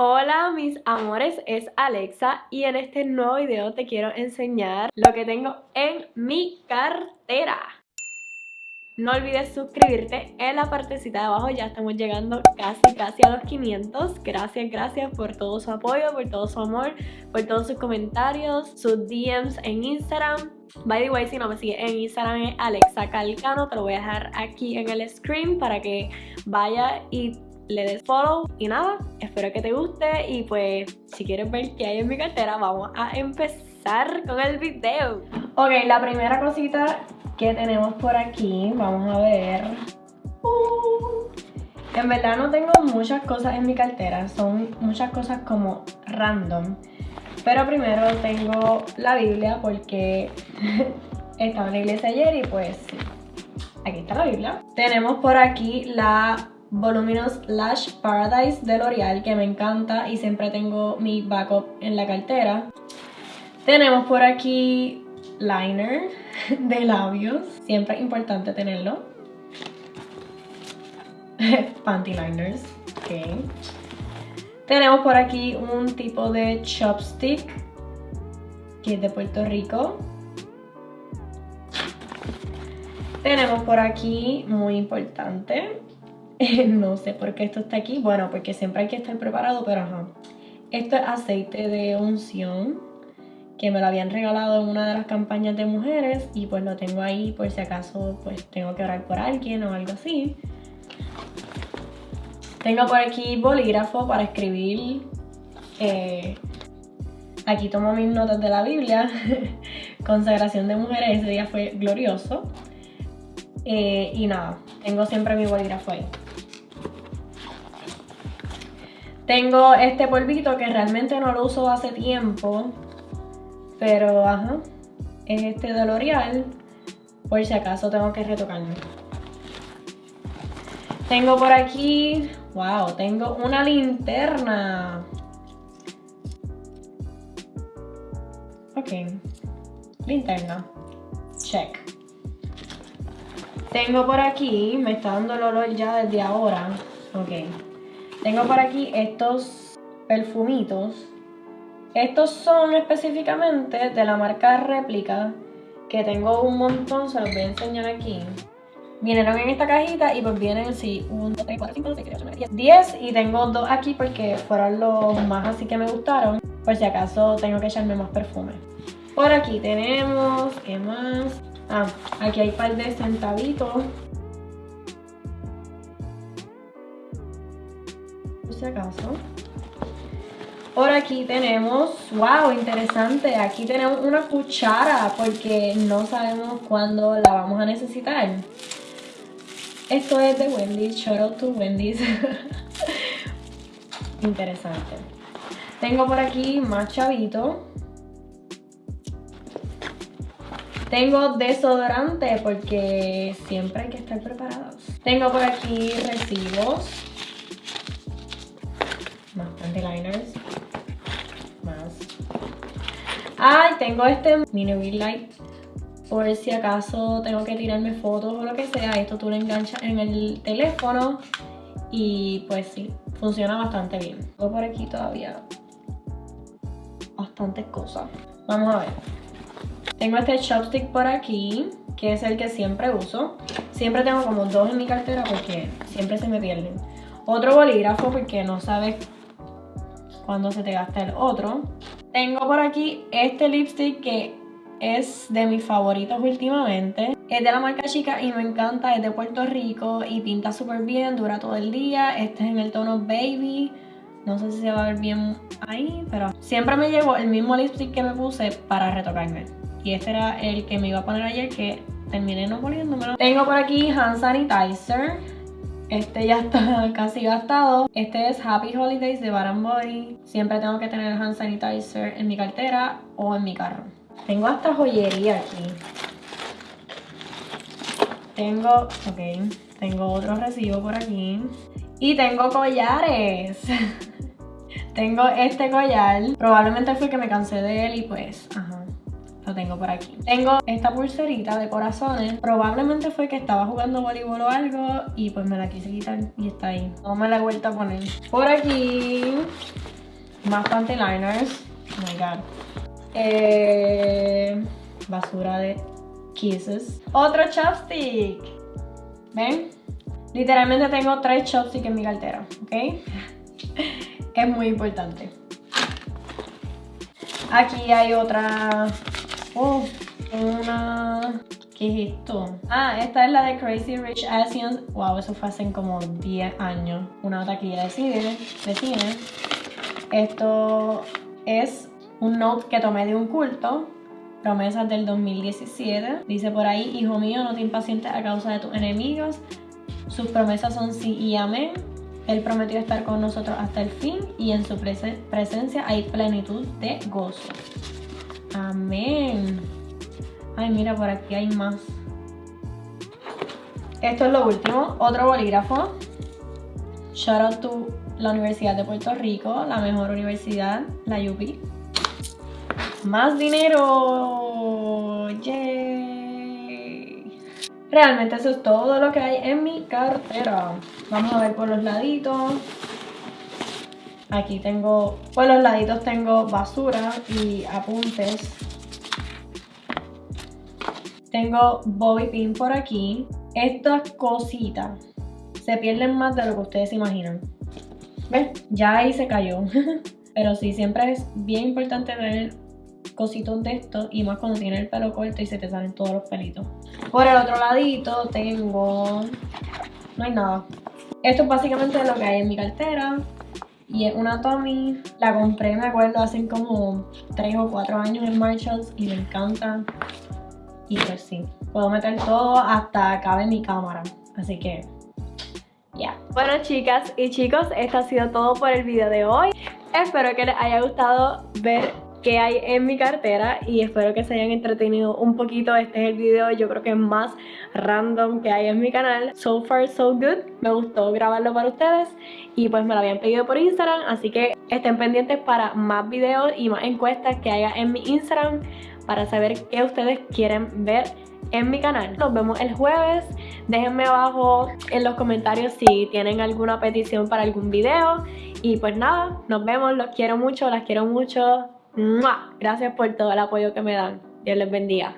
Hola mis amores, es Alexa y en este nuevo video te quiero enseñar lo que tengo en mi cartera. No olvides suscribirte en la partecita de abajo, ya estamos llegando casi casi a los 500. Gracias, gracias por todo su apoyo, por todo su amor, por todos sus comentarios, sus DMs en Instagram. By the way, si no me sigues en Instagram es Alexa Calcano, te lo voy a dejar aquí en el screen para que vaya y le des follow y nada, espero que te guste y pues si quieres ver qué hay en mi cartera vamos a empezar con el video. Ok, la primera cosita que tenemos por aquí, vamos a ver. Uh, en verdad no tengo muchas cosas en mi cartera, son muchas cosas como random. Pero primero tengo la Biblia porque estaba en la iglesia ayer y pues aquí está la Biblia. Tenemos por aquí la Voluminous Lash Paradise de L'Oreal que me encanta y siempre tengo mi backup en la cartera. Tenemos por aquí liner de labios, siempre es importante tenerlo. Panty liners, ok. Tenemos por aquí un tipo de chopstick que es de Puerto Rico. Tenemos por aquí, muy importante, no sé por qué esto está aquí. Bueno, porque siempre hay que estar preparado, pero ajá. Esto es aceite de unción que me lo habían regalado en una de las campañas de mujeres y pues lo tengo ahí por si acaso pues tengo que orar por alguien o algo así. Tengo por aquí bolígrafo para escribir. Eh, aquí tomo mis notas de la Biblia. Consagración de mujeres, ese día fue glorioso. Eh, y nada, tengo siempre mi bolígrafo ahí. Tengo este polvito que realmente no lo uso hace tiempo. Pero, ajá, es este de L'Oreal. Por si acaso tengo que retocarme. Tengo por aquí, wow, tengo una linterna. Ok, linterna, check. Tengo por aquí, me está dando el olor ya desde ahora. Ok. Tengo por aquí estos perfumitos. Estos son específicamente de la marca Réplica, que tengo un montón, se los voy a enseñar aquí. Vinieron en esta cajita y pues vienen, sí, 1, 2, 3, 4, 5, 6, 7, 8, 9, 10. 10 y tengo dos aquí porque fueron los más así que me gustaron. Por si acaso tengo que echarme más perfume. Por aquí tenemos, ¿qué más? Ah, aquí hay un par de centavitos Por aquí tenemos, wow, interesante, aquí tenemos una cuchara porque no sabemos cuándo la vamos a necesitar. Esto es de Wendy's, shout out to Wendy's. interesante. Tengo por aquí más chavito. Tengo desodorante porque siempre hay que estar preparados. Tengo por aquí recibos liners. Más. Ay, tengo este mini ring light. Por si acaso tengo que tirarme fotos o lo que sea. Esto tú lo enganchas en el teléfono. Y pues sí, funciona bastante bien. Tengo por aquí todavía bastantes cosas. Vamos a ver. Tengo este chopstick por aquí, que es el que siempre uso. Siempre tengo como dos en mi cartera porque siempre se me pierden. Otro bolígrafo porque no sabes cuando se te gasta el otro. Tengo por aquí este lipstick que es de mis favoritos últimamente. Es de la marca Chica y me encanta, es de Puerto Rico y pinta súper bien, dura todo el día. Este es en el tono Baby. No sé si se va a ver bien ahí, pero siempre me llevo el mismo lipstick que me puse para retocarme. Y este era el que me iba a poner ayer que terminé no poniéndomelo. Tengo por aquí hand sanitizer este ya está casi gastado. Este es Happy Holidays de Bath Body. Siempre tengo que tener hand sanitizer en mi cartera o en mi carro. Tengo hasta joyería aquí. Tengo, ok, tengo otro recibo por aquí. Y tengo collares. tengo este collar. Probablemente fue que me cansé de él y pues, ajá lo tengo por aquí. Tengo esta pulserita de corazones. Probablemente fue que estaba jugando voleibol o algo y pues me la quise quitar y está ahí. No me la he vuelto a poner. Por aquí Más panty liners. Oh my god. Eh, basura de kisses. Otro chopstick. ¿Ven? Literalmente tengo tres chopsticks en mi cartera, ¿ok? es muy importante. Aquí hay otra... Oh, una... ¿Qué es esto? Ah, esta es la de Crazy Rich Asians. Wow, eso fue hace como 10 años. Una taquilla de cine. De cine. Esto es un note que tomé de un culto. Promesas del 2017. Dice por ahí, hijo mío, no te impacientes a causa de tus enemigos. Sus promesas son sí y amén. Él prometió estar con nosotros hasta el fin y en su presencia hay plenitud de gozo. Amén. Ay, mira, por aquí hay más. Esto es lo último. Otro bolígrafo. Shout out to la Universidad de Puerto Rico, la mejor universidad, la UP. Más dinero. Yay. Realmente eso es todo lo que hay en mi cartera. Vamos a ver por los laditos. Aquí tengo, por los laditos tengo basura y apuntes. Tengo bobby pin por aquí. Estas cositas se pierden más de lo que ustedes imaginan. ¿Ven? Ya ahí se cayó. Pero sí, siempre es bien importante tener cositos de esto y más cuando tienes el pelo corto y se te salen todos los pelitos. Por el otro ladito tengo... No hay nada. Esto es básicamente lo que hay en mi cartera. Y es una Tommy. La compré, me acuerdo, hace como 3 o 4 años en Marshalls y me encanta. Y pues sí, puedo meter todo hasta cabe mi cámara. Así que, ya. Bueno chicas y chicos, esto ha sido todo por el video de hoy. Espero que les haya gustado ver qué hay en mi cartera y espero que se hayan entretenido un poquito. Este es el video yo creo que más random que hay en mi canal. So far so good. Me gustó grabarlo para ustedes y pues me lo habían pedido por Instagram. Así que estén pendientes para más videos y más encuestas que haya en mi Instagram para saber qué ustedes quieren ver en mi canal. Nos vemos el jueves. Déjenme abajo en los comentarios si tienen alguna petición para algún video. Y pues nada, nos vemos. Los quiero mucho, las quiero mucho. Gracias por todo el apoyo que me dan. Dios les bendiga.